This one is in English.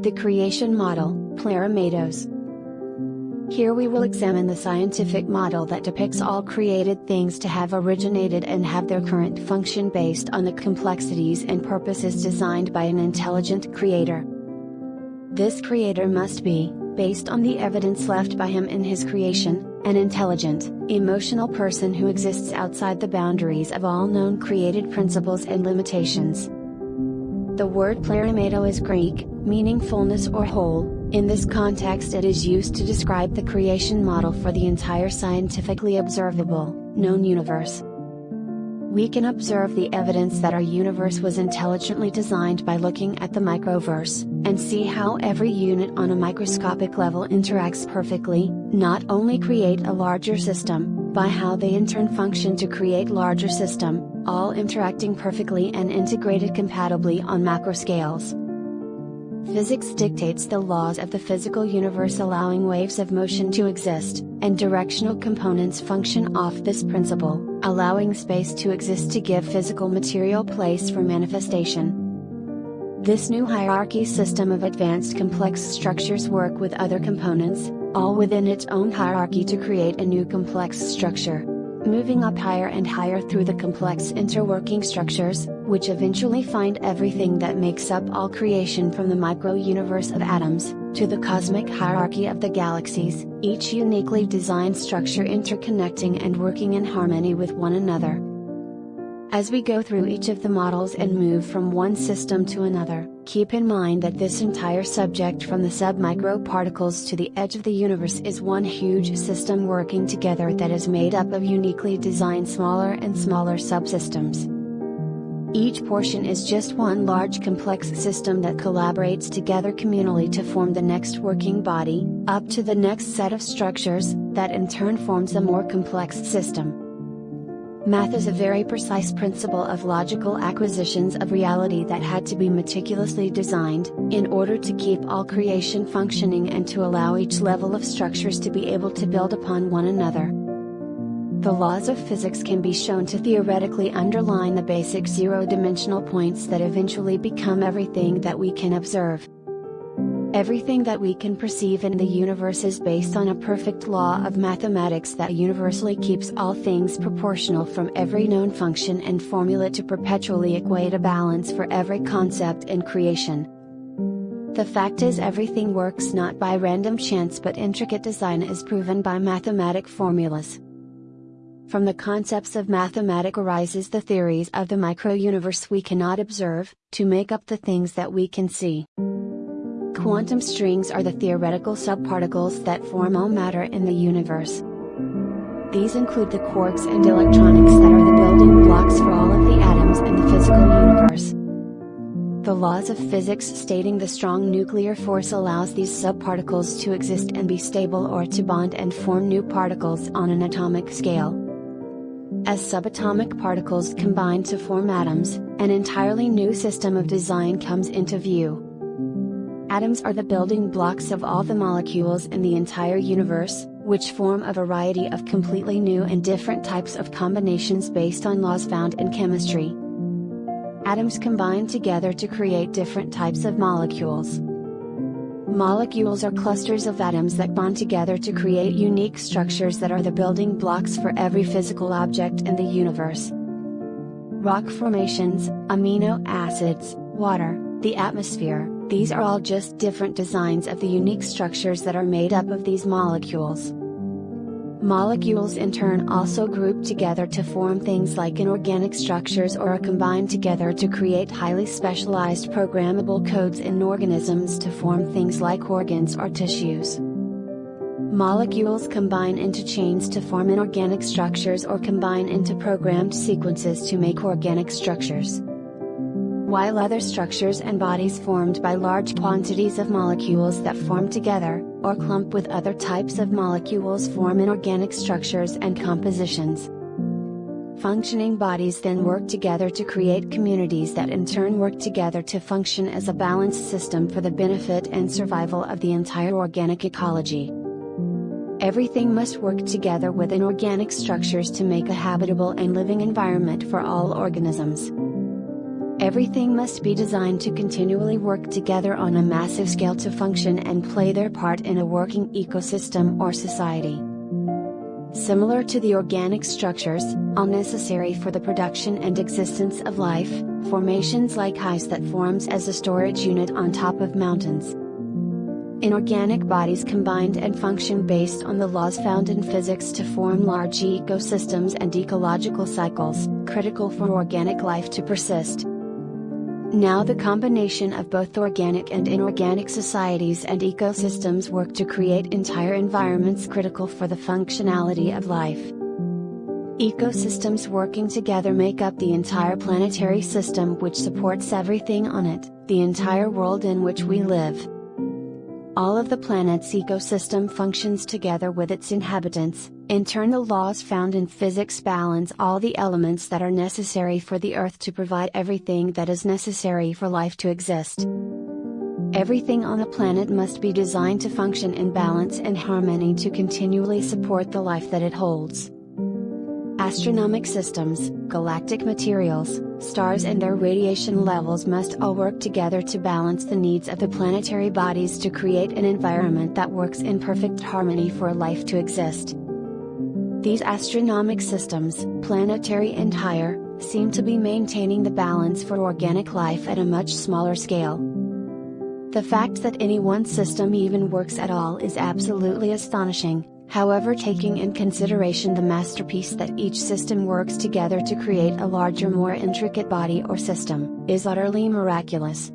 The creation model, Pleromatoes. Here we will examine the scientific model that depicts all created things to have originated and have their current function based on the complexities and purposes designed by an intelligent creator. This creator must be, based on the evidence left by him in his creation, an intelligent, emotional person who exists outside the boundaries of all known created principles and limitations. The word pleromato is Greek, meaning fullness or whole, in this context it is used to describe the creation model for the entire scientifically observable, known universe. We can observe the evidence that our universe was intelligently designed by looking at the microverse, and see how every unit on a microscopic level interacts perfectly, not only create a larger system, by how they in turn function to create larger system, all interacting perfectly and integrated compatibly on macro scales. Physics dictates the laws of the physical universe allowing waves of motion to exist, and directional components function off this principle, allowing space to exist to give physical material place for manifestation. This new hierarchy system of advanced complex structures work with other components, all within its own hierarchy to create a new complex structure moving up higher and higher through the complex interworking structures, which eventually find everything that makes up all creation from the micro-universe of atoms, to the cosmic hierarchy of the galaxies, each uniquely designed structure interconnecting and working in harmony with one another. As we go through each of the models and move from one system to another, keep in mind that this entire subject from the submicro particles to the edge of the universe is one huge system working together that is made up of uniquely designed smaller and smaller subsystems. Each portion is just one large complex system that collaborates together communally to form the next working body, up to the next set of structures, that in turn forms a more complex system. Math is a very precise principle of logical acquisitions of reality that had to be meticulously designed, in order to keep all creation functioning and to allow each level of structures to be able to build upon one another. The laws of physics can be shown to theoretically underline the basic zero-dimensional points that eventually become everything that we can observe. Everything that we can perceive in the universe is based on a perfect law of mathematics that universally keeps all things proportional from every known function and formula to perpetually equate a balance for every concept in creation. The fact is everything works not by random chance but intricate design is proven by mathematic formulas. From the concepts of mathematics arises the theories of the micro-universe we cannot observe, to make up the things that we can see. Quantum strings are the theoretical subparticles that form all matter in the universe. These include the quarks and electronics that are the building blocks for all of the atoms in the physical universe. The laws of physics stating the strong nuclear force allows these subparticles to exist and be stable or to bond and form new particles on an atomic scale. As subatomic particles combine to form atoms, an entirely new system of design comes into view. Atoms are the building blocks of all the molecules in the entire universe, which form a variety of completely new and different types of combinations based on laws found in chemistry. Atoms combine together to create different types of molecules. Molecules are clusters of atoms that bond together to create unique structures that are the building blocks for every physical object in the universe. Rock formations, amino acids, water, the atmosphere, these are all just different designs of the unique structures that are made up of these molecules. Molecules in turn also group together to form things like inorganic structures or are combined together to create highly specialized programmable codes in organisms to form things like organs or tissues. Molecules combine into chains to form inorganic structures or combine into programmed sequences to make organic structures while other structures and bodies formed by large quantities of molecules that form together, or clump with other types of molecules form inorganic structures and compositions. Functioning bodies then work together to create communities that in turn work together to function as a balanced system for the benefit and survival of the entire organic ecology. Everything must work together with inorganic structures to make a habitable and living environment for all organisms. Everything must be designed to continually work together on a massive scale to function and play their part in a working ecosystem or society. Similar to the organic structures, all necessary for the production and existence of life, formations like ice that forms as a storage unit on top of mountains. Inorganic bodies combined and function based on the laws found in physics to form large ecosystems and ecological cycles, critical for organic life to persist. Now the combination of both organic and inorganic societies and ecosystems work to create entire environments critical for the functionality of life. Ecosystems working together make up the entire planetary system which supports everything on it, the entire world in which we live. All of the planet's ecosystem functions together with its inhabitants, internal laws found in physics balance all the elements that are necessary for the Earth to provide everything that is necessary for life to exist. Everything on the planet must be designed to function in balance and harmony to continually support the life that it holds. Astronomic systems, galactic materials, stars and their radiation levels must all work together to balance the needs of the planetary bodies to create an environment that works in perfect harmony for life to exist. These astronomic systems, planetary and higher, seem to be maintaining the balance for organic life at a much smaller scale. The fact that any one system even works at all is absolutely astonishing, However taking in consideration the masterpiece that each system works together to create a larger more intricate body or system, is utterly miraculous.